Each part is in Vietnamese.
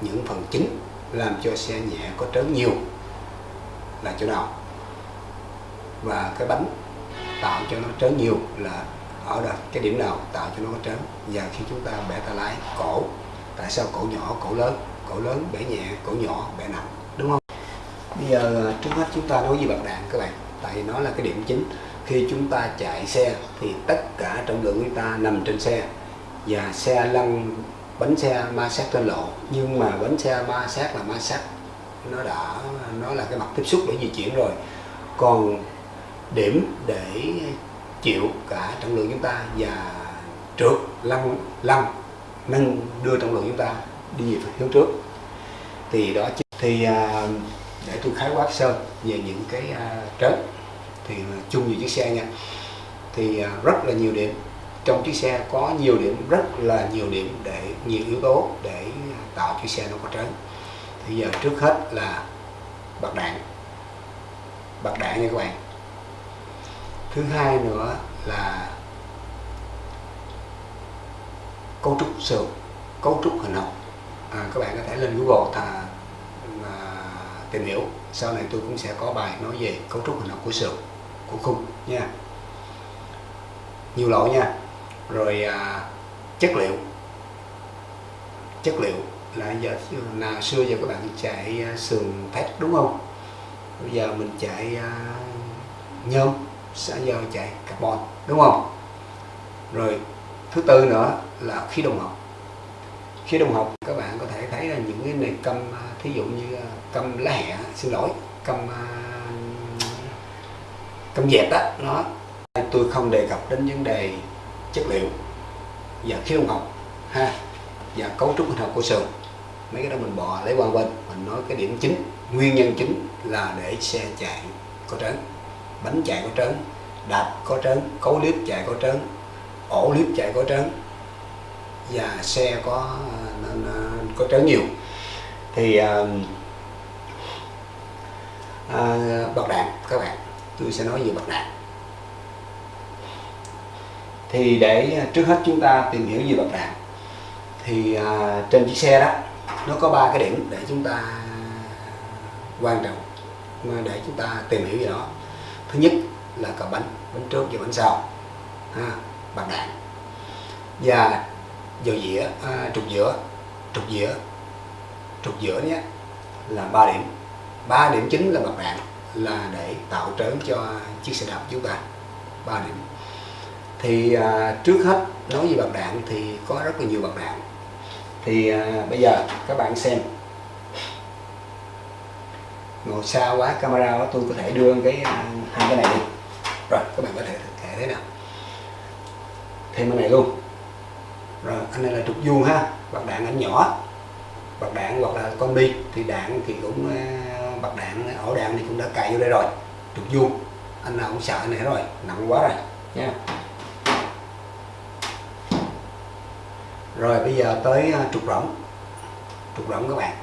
những phần chính làm cho xe nhẹ có trớn nhiều là chỗ nào? Và cái bánh tạo cho nó trớn nhiều là ở đây cái điểm nào tạo cho nó có trớn? Và khi chúng ta bẻ tay lái, cổ. Tại sao cổ nhỏ, cổ lớn? Cổ lớn, bẻ nhẹ, cổ nhỏ, bẻ nặng, đúng không? Bây giờ à, trước hết chúng ta nói về bạc đạn các bạn, tại nó là cái điểm chính. Khi chúng ta chạy xe thì tất cả trọng lượng của chúng ta nằm trên xe. Và xe lăn bánh xe ma sát trên lộ. Nhưng mà bánh xe ma sát là ma sát. Nó đã, nó là cái mặt tiếp xúc để di chuyển rồi. Còn điểm để chịu cả trọng lượng chúng ta và trượt lăn lăn, nâng đưa trọng lượng chúng ta đi về hướng trước. Thì đó thì à, để tôi khái quát sơ về những cái à, trớn thì chung về chiếc xe nha. Thì à, rất là nhiều điểm trong chiếc xe có nhiều điểm rất là nhiều điểm để nhiều yếu tố để tạo chiếc xe nó có trớn. Thì giờ trước hết là bạc đạn. Bạc đạn nha các bạn. Thứ hai nữa là cấu trúc sườn cấu trúc hình học à, các bạn có thể lên Google thà à, tìm hiểu. Sau này tôi cũng sẽ có bài nói về cấu trúc hình học của sườn của khung nha. Nhiều lỗi nha rồi à, chất liệu. Chất liệu là giờ nào xưa giờ các bạn chạy à, sườn thép đúng không? Bây giờ mình chạy à, nhôm sẽ giờ chạy carbon đúng không? Rồi thứ tư nữa là khí đồng học. Khí đồng học các bạn có thể thấy là những cái này câm à, thí dụ như à, câm lá hẹ xin lỗi câm à, câm dẹp đó nó tôi không đề cập đến vấn đề chất liệu và khí đồng học ha và cấu trúc hình học của sườn mấy cái đó mình bỏ lấy qua bên mình nói cái điểm chính nguyên nhân chính là để xe chạy có trớn bánh chạy có trớn đạp có trớn cấu liếp chạy có trớn ổ liếp chạy có trớn và xe có có trớn nhiều. Thì à, à, bạc đạn các bạn tôi sẽ nói về bạc đạn thì để à, trước hết chúng ta tìm hiểu về bậc đạn thì à, trên chiếc xe đó nó có ba cái điểm để chúng ta quan trọng để chúng ta tìm hiểu về nó. Thứ nhất là cặp bánh bánh trước và bánh sau ha, bạc đạn. Và dầu dĩa à, trục giữa trục giữa trục giữa nhé là ba điểm. Ba điểm chính là bậc đạn là để tạo trớn cho chiếc xe đạp chúng ta. Ba điểm thì à, trước hết nói về bạc đạn thì có rất là nhiều bạc đạn. Thì à, bây giờ các bạn xem. Ngồi xa quá camera đó tôi có thể đưa cái à, hai cái này đi. Rồi các bạn có thể kể thế nào. Thêm cái này luôn. Rồi anh này là trục vuông ha. Bạc đạn ảnh nhỏ. Bạc đạn hoặc là con bi thì đạn thì cũng à, bạc đạn ổ đạn thì cũng đã cài vô đây rồi. Trục vuông. Anh nào cũng sợ này rồi. Nặng quá rồi. Nha. Rồi bây giờ tới à, trục rỗng. Trục rỗng các bạn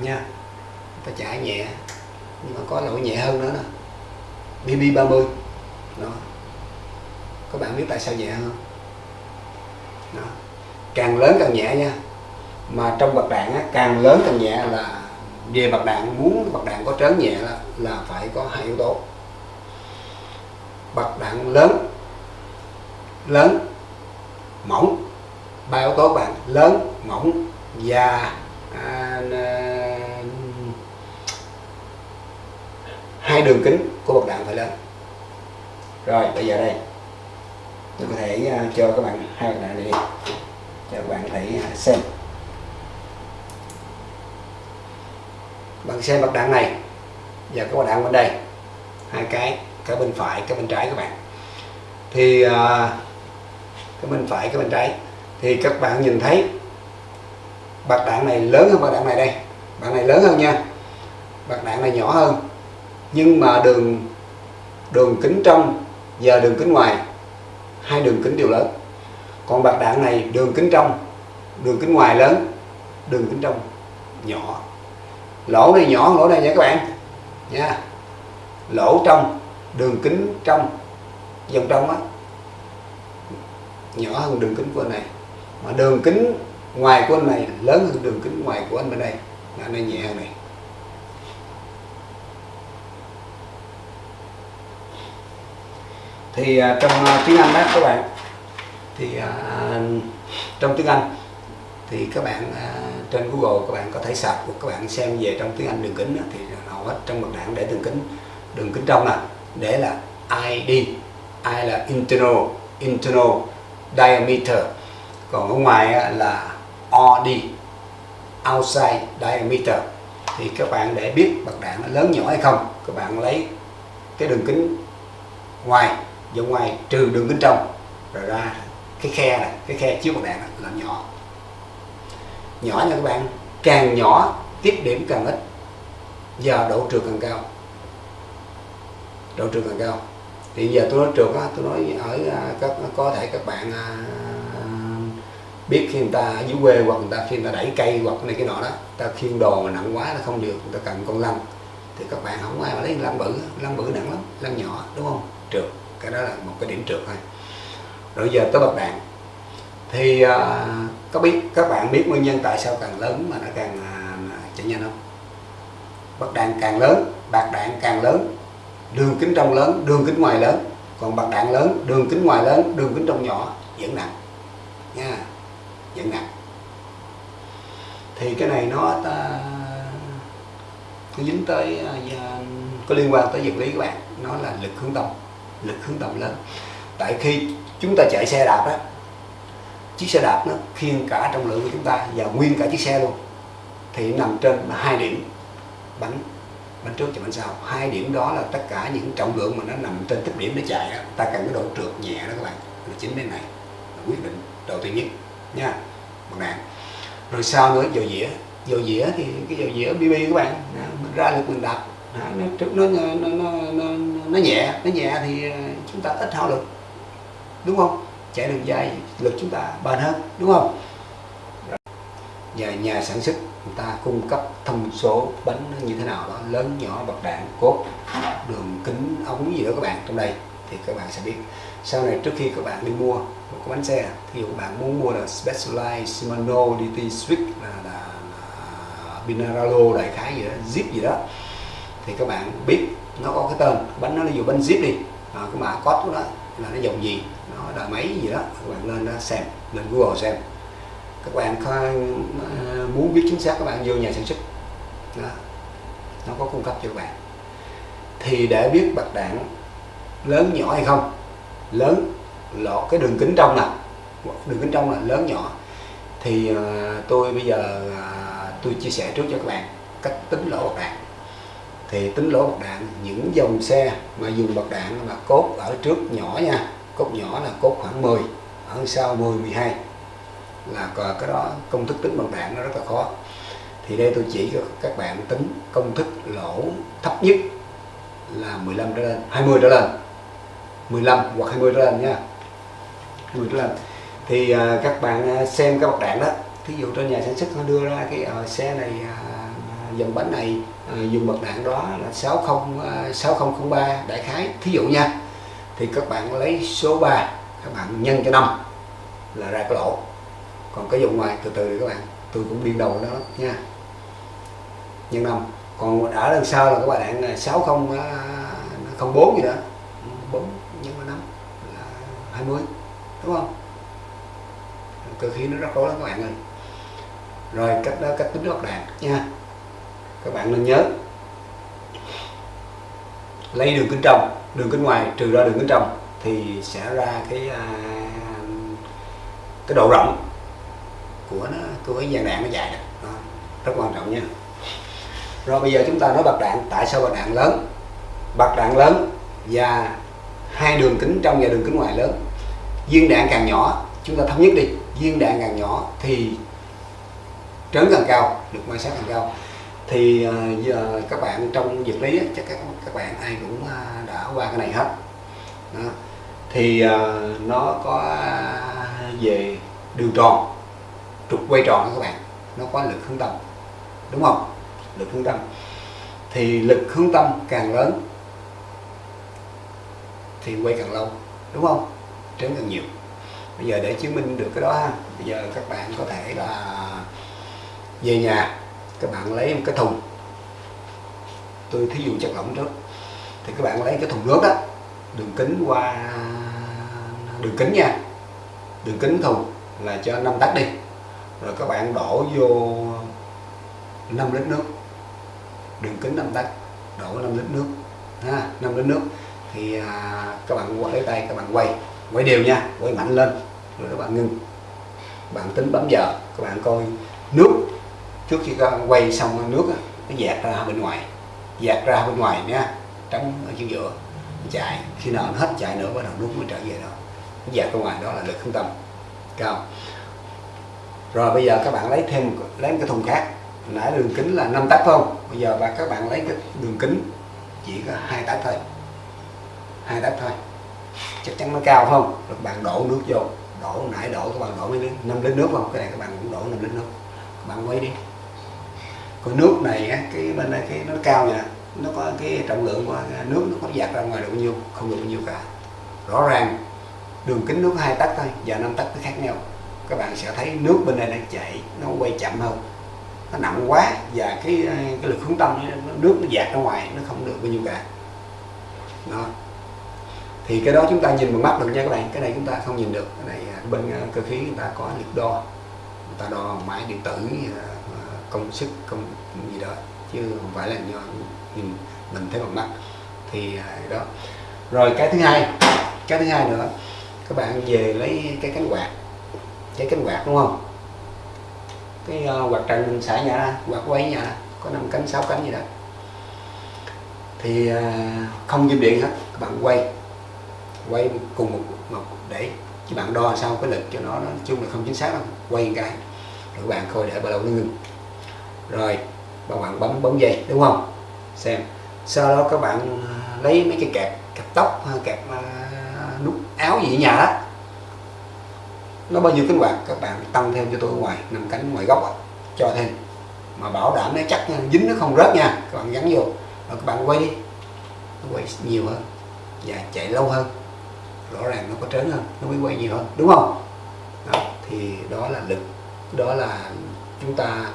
nha. Ta chạy nhẹ nhưng mà có lỗi nhẹ hơn nữa nè. BB 30 đó. Các bạn biết tại sao nhẹ hơn đó. càng lớn càng nhẹ nha. Mà trong bạc đạn á, càng lớn càng nhẹ là về bạc đạn muốn bạc đạn có trớn nhẹ là, là phải có hai yếu tố. Bạc đạn lớn lớn mỏng ba yếu tố bạn lớn mỏng và à, à, hai đường kính của bạc đạn phải lớn. Rồi bây giờ đây. Tôi có thể uh, cho các bạn hai bạc đạn này đi. Cho các bạn thấy uh, xem. Bạn xem bạc đạn này. Và cái bạc đạn bên đây. Hai cái cái bên phải cái bên trái các bạn. Thì uh, cái bên phải cái bên trái thì các bạn nhìn thấy bạc đạn này lớn hơn bạc đạn này đây. Bạc này lớn hơn nha. Bạc đạn này nhỏ hơn. Nhưng mà đường đường kính trong và đường kính ngoài, hai đường kính đều lớn. Còn bạc đạn này đường kính trong, đường kính ngoài lớn, đường kính trong nhỏ. Lỗ này nhỏ lỗ này nha các bạn. Nha. Lỗ trong, đường kính trong dòng trong á, nhỏ hơn đường kính của này mà đường kính ngoài của anh này lớn hơn đường kính ngoài của anh bên đây. Là nó nhẹ hơn này. Thì uh, trong uh, tiếng Anh đó các bạn thì uh, trong tiếng Anh thì các bạn uh, trên Google các bạn có thể sạc của các bạn xem về trong tiếng Anh đường kính đó, thì hầu hết trong bậc đảng để đường kính đường kính trong là để là ID I là internal internal diameter còn ở ngoài là OD outside diameter. Thì các bạn để biết bậc đạn nó lớn nhỏ hay không các bạn lấy cái đường kính ngoài do ngoài trừ đường kính trong rồi ra cái khe này cái khe chiếu bậc đạn này, là nhỏ. Nhỏ nha các bạn càng nhỏ tiếp điểm càng ít. Và độ trượt càng cao. Độ trượt càng cao. Thì giờ tôi nói trượt á tôi nói ở các có thể các bạn à, biết khi người ta dưới quê hoặc người ta khi người ta đẩy cây hoặc này cái nọ đó ta khiêng đồ mà nặng quá nó không được người ta cần con lăn thì các bạn không ai mà lấy lăn bự lăn bự nặng lắm lăn nhỏ đúng không? Trượt cái đó là một cái điểm trượt thôi. Rồi giờ tới bậc đạn thì uh, có biết các bạn biết nguyên nhân tại sao càng lớn mà nó càng uh, chạy nhanh không? Bậc đạn càng lớn bạc đạn càng lớn đường kính trong lớn đường kính ngoài lớn. Còn bạc đạn lớn đường kính ngoài lớn đường kính trong nhỏ vẫn nặng. Nha dẫn nặng thì cái này nó, ta, nó dính tới à, có liên quan tới vật lý các bạn. Nó là lực hướng tâm lực hướng tâm lớn. Tại khi chúng ta chạy xe đạp đó chiếc xe đạp nó khiêng cả trọng lượng của chúng ta và nguyên cả chiếc xe luôn. Thì nằm trên hai điểm, bánh bánh trước và bánh sau. Hai điểm đó là tất cả những trọng lượng mà nó nằm trên tích điểm để chạy đó ta cần cái độ trượt nhẹ đó các bạn. Là chính bên này, là quyết định đầu tiên nhất nha một đạn rồi sau nữa dầu dĩa. Dầu dĩa thì cái dầu dĩa bb các bạn mình ra lực mình đập. Nó nó nó nó, nó, nó nhẹ nó nhẹ thì ờ, chúng ta ít hao lực. Đúng không? Chạy đường dài lực chúng ta bền hơn đúng không? Và nhà sản xuất người ta cung cấp thông số bánh như thế nào đó lớn nhỏ bậc đạn cốt đường kính ống gì đó các bạn trong đây thì các bạn sẽ biết. Sau này trước khi các bạn đi mua một cái bánh xe thì các bạn muốn mua là Specialized Shimano DT Switch là, là, là Binaralo đại khái gì đó zip gì đó thì các bạn biết nó có cái tên. Bánh nó là dùng bánh zip đi. À, cái mã code của nó là nó dòng gì nó là máy gì đó các bạn lên đó xem lên Google xem. Các bạn ờ, muốn biết chính xác các bạn vô nhà sản xuất. Đó. nó có cung cấp cho các bạn. Thì để biết bạc đạn lớn nhỏ hay không? Lớn lọt cái đường kính trong là đường kính trong là lớn nhỏ. Thì uh, tôi bây giờ uh, tôi chia sẻ trước cho các bạn cách tính lỗ bạc đạn. Thì tính lỗ bạc đạn những dòng xe mà dùng bạc đạn mà cốt ở trước nhỏ nha. Cốt nhỏ là cốt khoảng 10 ở sau 10 12 là cái đó công thức tính bằng đạn nó rất là khó. Thì đây tôi chỉ cho các bạn tính công thức lỗ thấp nhất là 15 trở lên 20 trở lên. 15 hoặc 20 trở lên nha. 20 trở lên. Thì à, các bạn à, xem các bậc đạn đó thí dụ trên nhà sản xuất nó đưa ra cái à, xe này à, dòng bánh này à, dùng bậc đạn đó là 60 à, 6003 đại khái. Thí dụ nha thì các bạn lấy số 3 các bạn nhân cho năm là ra cái lỗ. Còn cái vùng ngoài từ từ các bạn tôi cũng điên đầu đó nha. Nhân năm. Còn đã đằng sau là các bạn 6004 gì đó. 4 20 đúng không? Từ khi nó rất khó lắm các bạn ơi. Rồi cách đó cách tính các đạn nha. Các bạn nên nhớ. Lấy đường kính trong đường kính ngoài trừ ra đường kính trong thì sẽ ra cái à, cái độ rộng của nó của cái dàn đạn nó dài đó. rất quan trọng nha. Rồi bây giờ chúng ta nói bạc đạn tại sao bạc đạn lớn? Bạc đạn lớn và hai đường kính trong và đường kính ngoài lớn viên đạn càng nhỏ chúng ta thống nhất đi. Viên đạn càng nhỏ thì trớn càng cao được ma sát càng cao. Thì uh, giờ các bạn trong vật lý chắc các các bạn ai cũng uh, đã qua cái này hết. Đó. thì uh, nó có về đường tròn trục quay tròn các bạn. Nó có lực hướng tâm đúng không? Lực hướng tâm. Thì lực hướng tâm càng lớn thì quay càng lâu đúng không? Trớn càng nhiều. Bây giờ để chứng minh được cái đó ha bây giờ các bạn có thể là về nhà các bạn lấy một cái thùng. Tôi thí dụ chất lỏng trước. Thì các bạn lấy cái thùng nước đó đường kính qua đường kính nha. Đường kính thùng là cho 5 tắc đi. Rồi các bạn đổ vô 5 lít nước. Đường kính 5 tắc đổ 5 lít nước. Ha 5 lít nước. Thì à, các bạn lấy tay các bạn quay quay đều nha quay mạnh lên, rồi các bạn ngưng. Bạn tính bấm giờ, các bạn coi nước. Trước khi các bạn quay xong nước nó dạt ra bên ngoài. Dạt ra bên ngoài nha, trống ở chỗ giữa. Chạy, khi nào nó hết chạy nữa, bắt đầu nước mới trở về đó. Dạt ra ngoài, đó là lực không tâm cao rồi bây giờ các bạn lấy thêm lấy một cái thùng khác. Nãy đường kính là 5 tấc không? Bây giờ và các bạn lấy cái đường kính chỉ có hai tấc thôi. Hai tấc thôi chắc chắn nó cao không? Rồi các bạn đổ nước vô. Đổ nãy đổ các bạn đổ mấy lít? Năm lít nước không? Cái này các bạn cũng đổ năm lít nước. Các bạn quấy đi. Còn nước này á, cái bên đây cái nó cao nha nó có cái trọng lượng của nước nó có giặt ra ngoài được bao nhiêu? Không được bao nhiêu cả. Rõ ràng đường kính nước hai tấc thôi và năm tấc nó khác nhau. Các bạn sẽ thấy nước bên đây nó chảy nó quay chậm hơn. Nó nặng quá và cái cái lực hướng tâm nước nó dạt ra ngoài nó không được bao nhiêu cả. Đó thì cái đó chúng ta nhìn bằng mắt được nha các bạn. Cái này chúng ta không nhìn được. Cái này à, bên à, cơ khí người ta có lực đo. Người ta đo máy điện tử à, công sức công gì đó. Chứ không phải là do nhìn mình thấy bằng mắt. Thì đó. Rồi cái thứ hai cái thứ hai nữa. Các bạn về lấy cái cánh quạt. Cái cánh quạt đúng không? Cái uh, quạt trần mình xả nhà ra quạt quay nhà có năm cánh sáu cánh gì đó. Thì uh, không dùng điện hết. Các bạn quay quay cùng một, một để chứ bạn đo sao cái lực cho nó nói chung là không chính xác đâu. Quay một cái rồi các bạn coi để bao lâu nó ngừng. Rồi các bạn bấm bấm dây đúng không? Xem. Sau đó các bạn à, lấy mấy cái kẹp kẹp tóc à, kẹp à, uh, nút áo gì ở nhà đó. Nó bao nhiêu cánh quạt các bạn tăng thêm cho tôi ở ngoài nằm cánh ngoài góc đó. cho thêm. Mà bảo đảm nó chắc nha, dính nó không rớt nha các bạn gắn vô. Rồi các bạn quay đi. Nó quay nhiều hơn và chạy lâu hơn rõ ràng nó có trớn hơn nó mới quay nhiều hơn đúng không? Đó, thì đó là lực đó là chúng ta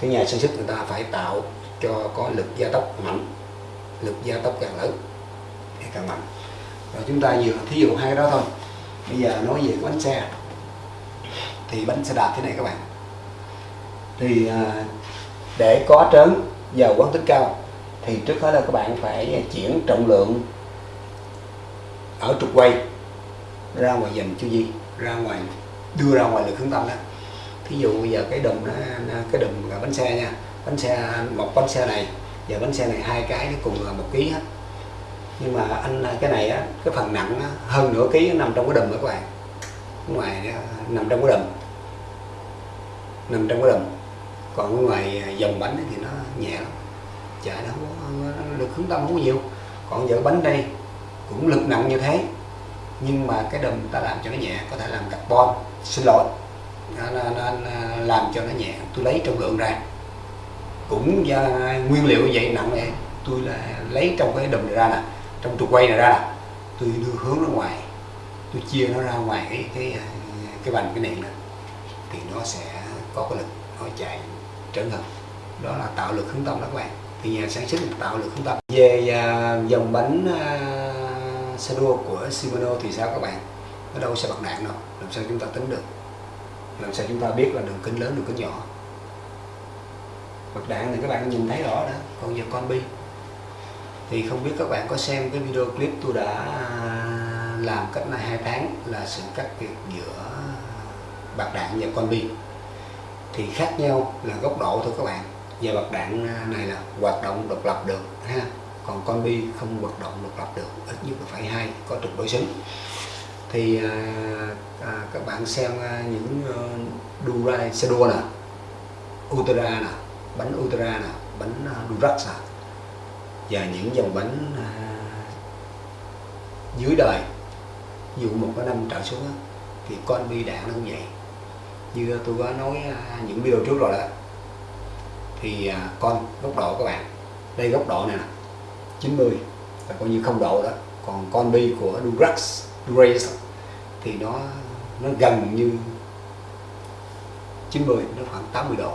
cái nhà sản xuất người ta phải tạo cho có lực gia tốc mạnh lực gia tốc càng lớn thì càng mạnh. Rồi chúng ta vừa thí dụ hai cái đó thôi. Bây giờ nói về bánh xe. Thì bánh xe đạp thế này các bạn. Thì à, để có trớn vào quán tích cao thì trước hết là các bạn phải chuyển trọng lượng ở trục quay ra ngoài dành cho gì ra ngoài đưa ra ngoài lực hướng tâm đó. Thí dụ bây giờ cái đùm nó cái đùm là bánh xe nha bánh xe một bánh xe này và bánh xe này hai cái nó cùng là một ký hết. Nhưng mà anh cái này á cái phần nặng á, hơn nửa ký nằm trong cái đùm đó các bạn. Ngoài nằm trong cái đùm nằm trong cái đùm còn ngoài dòng bánh thì nó nhẹ lắm. Chạy nó không lực hướng tâm không có nhiều. Còn giờ bánh đây cũng lực nặng như thế nhưng mà cái đùm ta làm cho nó nhẹ có thể làm carbon xin lỗi. Nó, nó, nó, làm cho nó nhẹ. Tôi lấy trong lượng ra. Cũng do nguyên liệu như vậy nặng này tôi là lấy trong cái đùm này ra nè. Trong trục quay này ra nè. Tôi đưa hướng ra ngoài. Tôi chia nó ra ngoài cái cái cái vành cái nền này thì nó sẽ có cái lực nó chạy trở hơn đó là tạo lực hướng tâm đó các bạn. Thì nhà sản xuất tạo lực hướng tâm. Về à, dòng bánh à, xe đua của Shimano thì sao các bạn? Ở đâu sẽ bật đạn đâu, làm sao chúng ta tính được? Làm sao chúng ta biết là đường kính lớn, đường kính nhỏ? Bật đạn thì các bạn nhìn thấy rõ đó còn giờ con bi. Thì không biết các bạn có xem cái video clip tôi đã làm cách này hai tháng là sự cắt biệt giữa bạc đạn và con bi. Thì khác nhau là góc độ thôi các bạn. Và bạc đạn này là hoạt động độc lập được, ha? Còn con bi không hoạt động độc lập được ít nhất là phải hai có trục đối xứng. Thì à, à, các bạn xem à, những uh, Durai xe đua nè Ultra nè bánh Ultra nè bánh à, uh, Durax nè và những dòng bánh à, dưới đời. Dụ một cái năm trở xuống thì con bi đạn nó cũng vậy như tôi có nói à, những video trước rồi đó thì à, con góc độ các bạn đây góc độ này nè 90 là coi như không độ đó. Còn con bi của Durax Durax thì nó nó gần như 90 nó khoảng 80 độ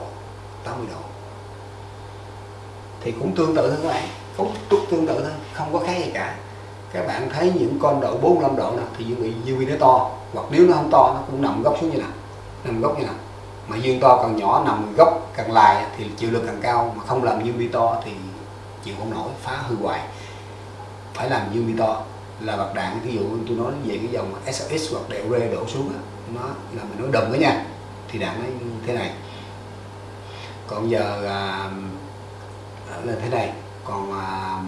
80 độ. Thì cũng tương tự thôi các bạn, cũng tương tự thôi, không có khác gì cả. Các bạn thấy những con độ 45 độ nào thì dương bị dương nó to, hoặc nếu nó không to, nó cũng nằm góc xuống như nào, nằm góc như nào. Mà dương to càng nhỏ, nằm góc càng lại thì chịu lực càng cao, mà không làm dương to thì chịu không nổi phá hư hoài phải làm dương to là bạc đạn. Ví dụ tôi nói về cái dòng SX hoặc đèo rê đổ xuống đó, nó là mình nói đầm đó nha. Thì đạn nó như thế này. Còn giờ à, à là thế này. Còn à,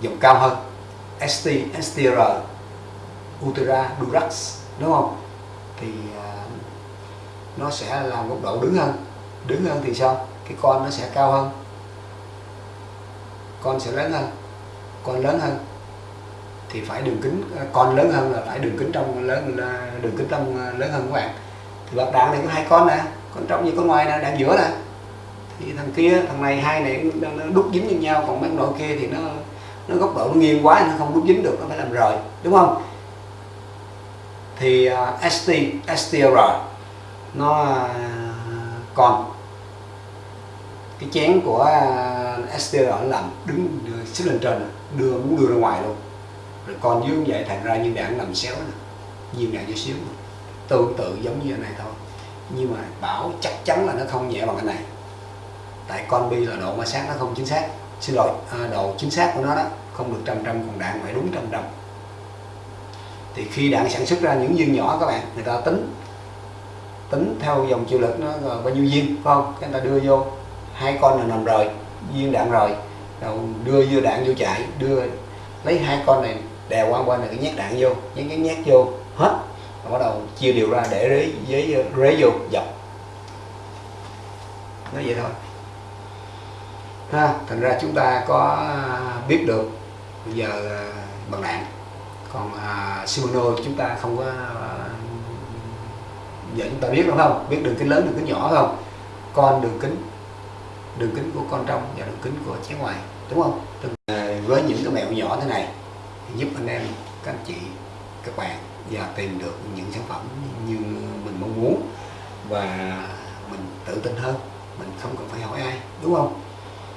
dòng cao hơn. ST, STR Ultra Durax đúng không? Thì à, nó sẽ làm góc độ đứng hơn. Đứng hơn thì sao? Cái con nó sẽ cao hơn con sẽ lớn hơn. Con lớn hơn thì phải đường kính à, con lớn hơn là phải đường kính trong lớn đường kính trong à, lớn hơn các bạn. Thì bạc đạn này có hai con nè con trong như con ngoài nè đạn giữa nè. Thì thằng kia thằng này hai này nó đúc dính với nhau còn mấy nội kia thì nó nó góc độ nó nghiêng quá nó không đúc dính được nó phải làm rời đúng không? Thì à, uh, ST STR nó uh, còn. Cái chén của uh, STR làm đứng xích lên trên đưa muốn đưa ra ngoài luôn. Rồi còn dưới vậy thành ra như đạn nằm xéo nè viên đạn chút xíu tương tự giống như này thôi. Nhưng mà bảo chắc chắn là nó không nhẹ bằng cái này. Tại con bi là độ ma sát nó không chính xác. Xin lỗi à, độ chính xác của nó đó không được trăm trăm còn đạn phải đúng trăm trăm. Thì khi đạn sản xuất ra những viên nhỏ các bạn người ta tính tính theo dòng chịu lực nó bao nhiêu viên phải không? Cái người ta đưa vô hai con là nằm rồi viên đạn rồi đầu đưa vô đạn vô chạy đưa lấy hai con này đè qua qua này cái nhát đạn vô nhét nhét nhét vô hết. Rồi bắt đầu chia đều ra để rế giấy rế vô dọc, nói vậy thôi. Ha thành ra chúng ta có à, biết được bây giờ à, bằng đạn. Còn à, Shimano chúng ta không có à, giờ chúng ta biết đúng không? Biết đường kính lớn đường kính nhỏ không? Con đường kính đường kính của con trong và đường kính của chén ngoài, đúng không? Với những cái mẹo nhỏ thế này giúp anh em, các anh chị, các bạn và tìm được những sản phẩm như mình mong muốn và mình tự tin hơn, mình không cần phải hỏi ai, đúng không?